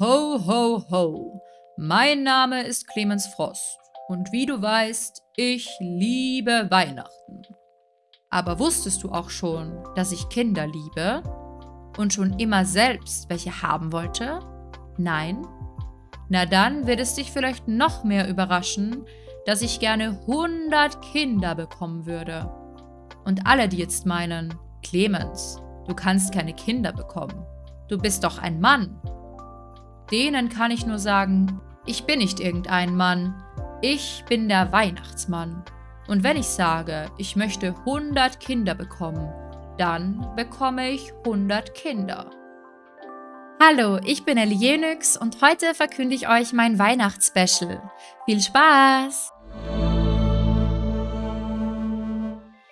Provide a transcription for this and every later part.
Ho, ho, ho. Mein Name ist Clemens Frost und wie du weißt, ich liebe Weihnachten. Aber wusstest du auch schon, dass ich Kinder liebe und schon immer selbst welche haben wollte? Nein? Na dann wird es dich vielleicht noch mehr überraschen, dass ich gerne 100 Kinder bekommen würde. Und alle, die jetzt meinen, Clemens, du kannst keine Kinder bekommen. Du bist doch ein Mann Denen kann ich nur sagen, ich bin nicht irgendein Mann, ich bin der Weihnachtsmann. Und wenn ich sage, ich möchte 100 Kinder bekommen, dann bekomme ich 100 Kinder. Hallo, ich bin Ellie Jenix und heute verkünde ich euch mein Weihnachtsspecial. Viel Spaß!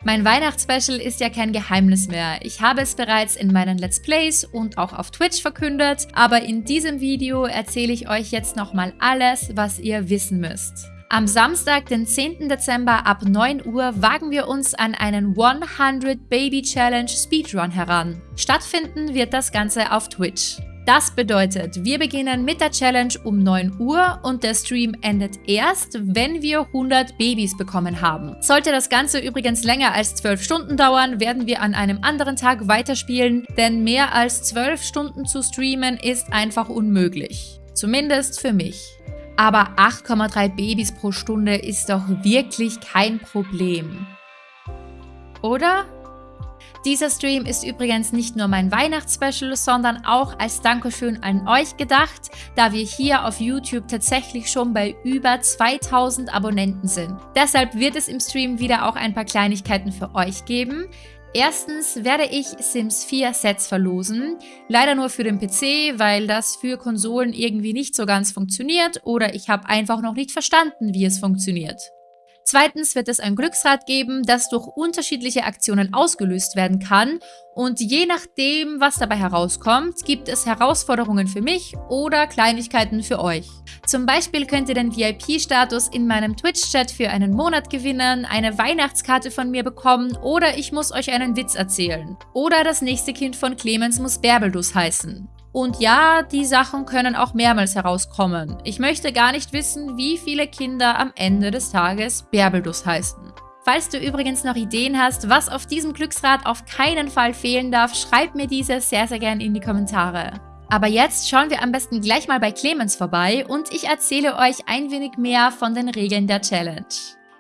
Mein Weihnachtsspecial ist ja kein Geheimnis mehr. Ich habe es bereits in meinen Let's Plays und auch auf Twitch verkündet, aber in diesem Video erzähle ich euch jetzt nochmal alles, was ihr wissen müsst. Am Samstag, den 10. Dezember ab 9 Uhr wagen wir uns an einen 100 Baby Challenge Speedrun heran. Stattfinden wird das Ganze auf Twitch. Das bedeutet, wir beginnen mit der Challenge um 9 Uhr und der Stream endet erst, wenn wir 100 Babys bekommen haben. Sollte das Ganze übrigens länger als 12 Stunden dauern, werden wir an einem anderen Tag weiterspielen, denn mehr als 12 Stunden zu streamen ist einfach unmöglich. Zumindest für mich. Aber 8,3 Babys pro Stunde ist doch wirklich kein Problem. Oder? Dieser Stream ist übrigens nicht nur mein Weihnachtsspecial, sondern auch als Dankeschön an euch gedacht, da wir hier auf YouTube tatsächlich schon bei über 2000 Abonnenten sind. Deshalb wird es im Stream wieder auch ein paar Kleinigkeiten für euch geben. Erstens werde ich Sims 4 Sets verlosen, leider nur für den PC, weil das für Konsolen irgendwie nicht so ganz funktioniert oder ich habe einfach noch nicht verstanden, wie es funktioniert. Zweitens wird es ein Glücksrad geben, das durch unterschiedliche Aktionen ausgelöst werden kann und je nachdem, was dabei herauskommt, gibt es Herausforderungen für mich oder Kleinigkeiten für euch. Zum Beispiel könnt ihr den VIP-Status in meinem Twitch-Chat für einen Monat gewinnen, eine Weihnachtskarte von mir bekommen oder ich muss euch einen Witz erzählen. Oder das nächste Kind von Clemens muss Bärbelus heißen. Und ja, die Sachen können auch mehrmals herauskommen. Ich möchte gar nicht wissen, wie viele Kinder am Ende des Tages Bärbelus heißen. Falls du übrigens noch Ideen hast, was auf diesem Glücksrad auf keinen Fall fehlen darf, schreib mir diese sehr, sehr gerne in die Kommentare. Aber jetzt schauen wir am besten gleich mal bei Clemens vorbei und ich erzähle euch ein wenig mehr von den Regeln der Challenge.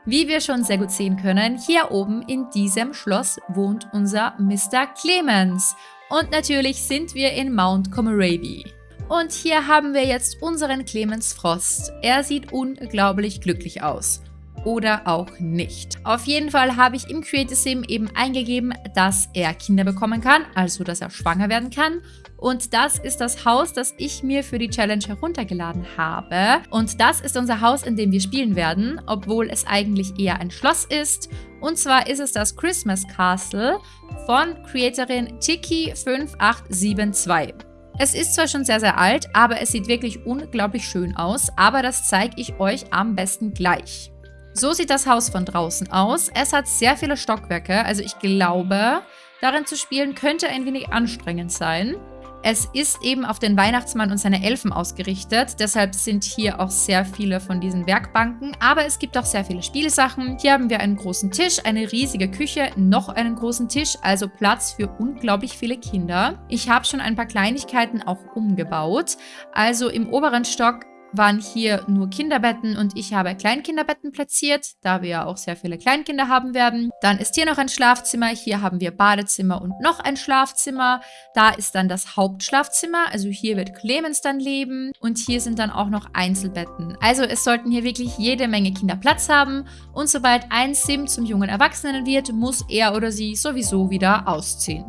Wie wir schon sehr gut sehen können, hier oben in diesem Schloss wohnt unser Mr. Clemens. Und natürlich sind wir in Mount Comoraby. Und hier haben wir jetzt unseren Clemens Frost. Er sieht unglaublich glücklich aus. Oder auch nicht. Auf jeden Fall habe ich im Creative Sim eben eingegeben, dass er Kinder bekommen kann, also dass er schwanger werden kann. Und das ist das Haus, das ich mir für die Challenge heruntergeladen habe. Und das ist unser Haus, in dem wir spielen werden, obwohl es eigentlich eher ein Schloss ist. Und zwar ist es das Christmas Castle von Creatorin Tiki5872. Es ist zwar schon sehr, sehr alt, aber es sieht wirklich unglaublich schön aus, aber das zeige ich euch am besten gleich. So sieht das Haus von draußen aus. Es hat sehr viele Stockwerke, also ich glaube, darin zu spielen könnte ein wenig anstrengend sein. Es ist eben auf den Weihnachtsmann und seine Elfen ausgerichtet, deshalb sind hier auch sehr viele von diesen Werkbanken, aber es gibt auch sehr viele Spielsachen. Hier haben wir einen großen Tisch, eine riesige Küche, noch einen großen Tisch, also Platz für unglaublich viele Kinder. Ich habe schon ein paar Kleinigkeiten auch umgebaut. Also im oberen Stock waren hier nur Kinderbetten und ich habe Kleinkinderbetten platziert, da wir ja auch sehr viele Kleinkinder haben werden. Dann ist hier noch ein Schlafzimmer, hier haben wir Badezimmer und noch ein Schlafzimmer. Da ist dann das Hauptschlafzimmer, also hier wird Clemens dann leben und hier sind dann auch noch Einzelbetten. Also es sollten hier wirklich jede Menge Kinder Platz haben und sobald ein Sim zum jungen Erwachsenen wird, muss er oder sie sowieso wieder ausziehen.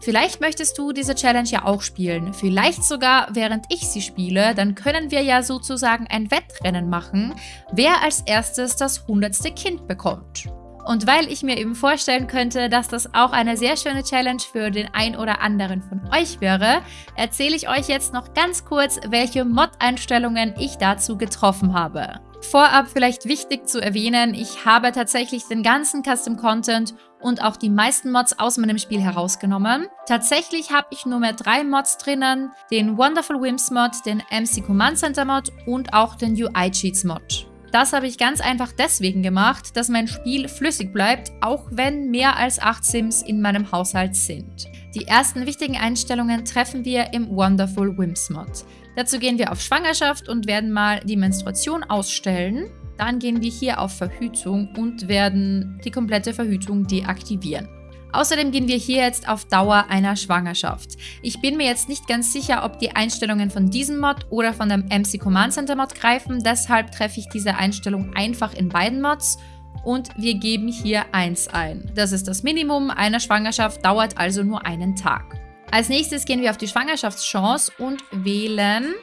Vielleicht möchtest du diese Challenge ja auch spielen, vielleicht sogar während ich sie spiele, dann können wir ja sozusagen ein Wettrennen machen, wer als erstes das hundertste Kind bekommt. Und weil ich mir eben vorstellen könnte, dass das auch eine sehr schöne Challenge für den ein oder anderen von euch wäre, erzähle ich euch jetzt noch ganz kurz, welche Mod-Einstellungen ich dazu getroffen habe. Vorab vielleicht wichtig zu erwähnen, ich habe tatsächlich den ganzen Custom Content und auch die meisten Mods aus meinem Spiel herausgenommen. Tatsächlich habe ich nur mehr drei Mods drinnen, den Wonderful Whims Mod, den MC Command Center Mod und auch den UI Cheats Mod. Das habe ich ganz einfach deswegen gemacht, dass mein Spiel flüssig bleibt, auch wenn mehr als 8 Sims in meinem Haushalt sind. Die ersten wichtigen Einstellungen treffen wir im Wonderful Whims Mod. Dazu gehen wir auf Schwangerschaft und werden mal die Menstruation ausstellen. Dann gehen wir hier auf Verhütung und werden die komplette Verhütung deaktivieren. Außerdem gehen wir hier jetzt auf Dauer einer Schwangerschaft. Ich bin mir jetzt nicht ganz sicher, ob die Einstellungen von diesem Mod oder von dem MC Command Center Mod greifen, deshalb treffe ich diese Einstellung einfach in beiden Mods und wir geben hier 1 ein. Das ist das Minimum einer Schwangerschaft, dauert also nur einen Tag. Als nächstes gehen wir auf die Schwangerschaftschance und wählen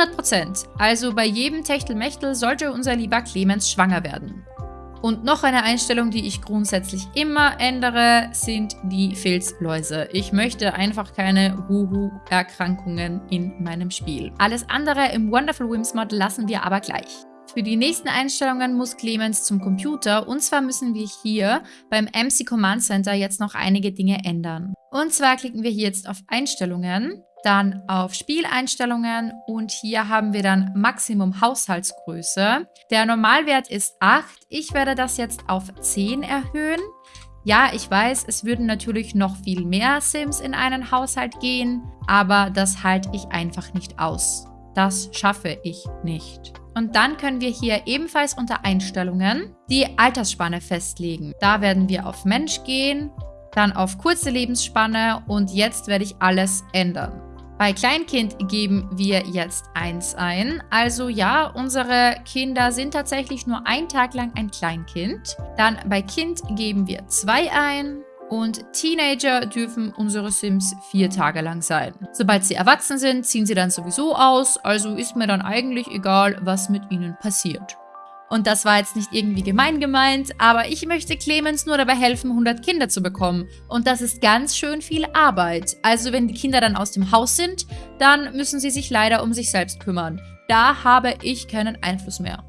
100%. Also bei jedem Techtelmechtel sollte unser lieber Clemens schwanger werden. Und noch eine Einstellung, die ich grundsätzlich immer ändere, sind die Filzläuse. Ich möchte einfach keine Huhu-Erkrankungen in meinem Spiel. Alles andere im Wonderful Whims Mod lassen wir aber gleich. Für die nächsten Einstellungen muss Clemens zum Computer und zwar müssen wir hier beim MC Command Center jetzt noch einige Dinge ändern. Und zwar klicken wir hier jetzt auf Einstellungen dann auf Spieleinstellungen und hier haben wir dann Maximum Haushaltsgröße. Der Normalwert ist 8. Ich werde das jetzt auf 10 erhöhen. Ja, ich weiß, es würden natürlich noch viel mehr Sims in einen Haushalt gehen, aber das halte ich einfach nicht aus. Das schaffe ich nicht. Und dann können wir hier ebenfalls unter Einstellungen die Altersspanne festlegen. Da werden wir auf Mensch gehen, dann auf kurze Lebensspanne und jetzt werde ich alles ändern. Bei Kleinkind geben wir jetzt 1 ein. Also ja, unsere Kinder sind tatsächlich nur ein Tag lang ein Kleinkind. Dann bei Kind geben wir 2 ein. Und Teenager dürfen unsere Sims vier Tage lang sein. Sobald sie erwachsen sind, ziehen sie dann sowieso aus, also ist mir dann eigentlich egal, was mit ihnen passiert. Und das war jetzt nicht irgendwie gemein gemeint, aber ich möchte Clemens nur dabei helfen, 100 Kinder zu bekommen. Und das ist ganz schön viel Arbeit. Also wenn die Kinder dann aus dem Haus sind, dann müssen sie sich leider um sich selbst kümmern. Da habe ich keinen Einfluss mehr.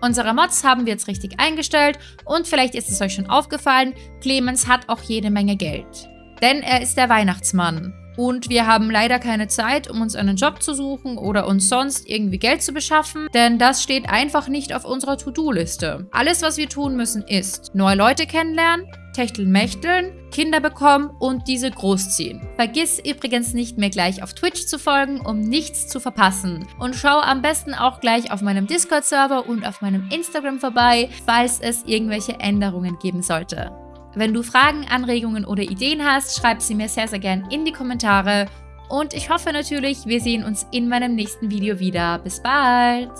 Unsere Mods haben wir jetzt richtig eingestellt und vielleicht ist es euch schon aufgefallen, Clemens hat auch jede Menge Geld. Denn er ist der Weihnachtsmann. Und wir haben leider keine Zeit, um uns einen Job zu suchen oder uns sonst irgendwie Geld zu beschaffen, denn das steht einfach nicht auf unserer To-Do-Liste. Alles, was wir tun müssen, ist neue Leute kennenlernen, Techteln mächteln, Kinder bekommen und diese großziehen. Vergiss übrigens nicht, mir gleich auf Twitch zu folgen, um nichts zu verpassen. Und schau am besten auch gleich auf meinem Discord-Server und auf meinem Instagram vorbei, falls es irgendwelche Änderungen geben sollte. Wenn du Fragen, Anregungen oder Ideen hast, schreib sie mir sehr, sehr gern in die Kommentare. Und ich hoffe natürlich, wir sehen uns in meinem nächsten Video wieder. Bis bald!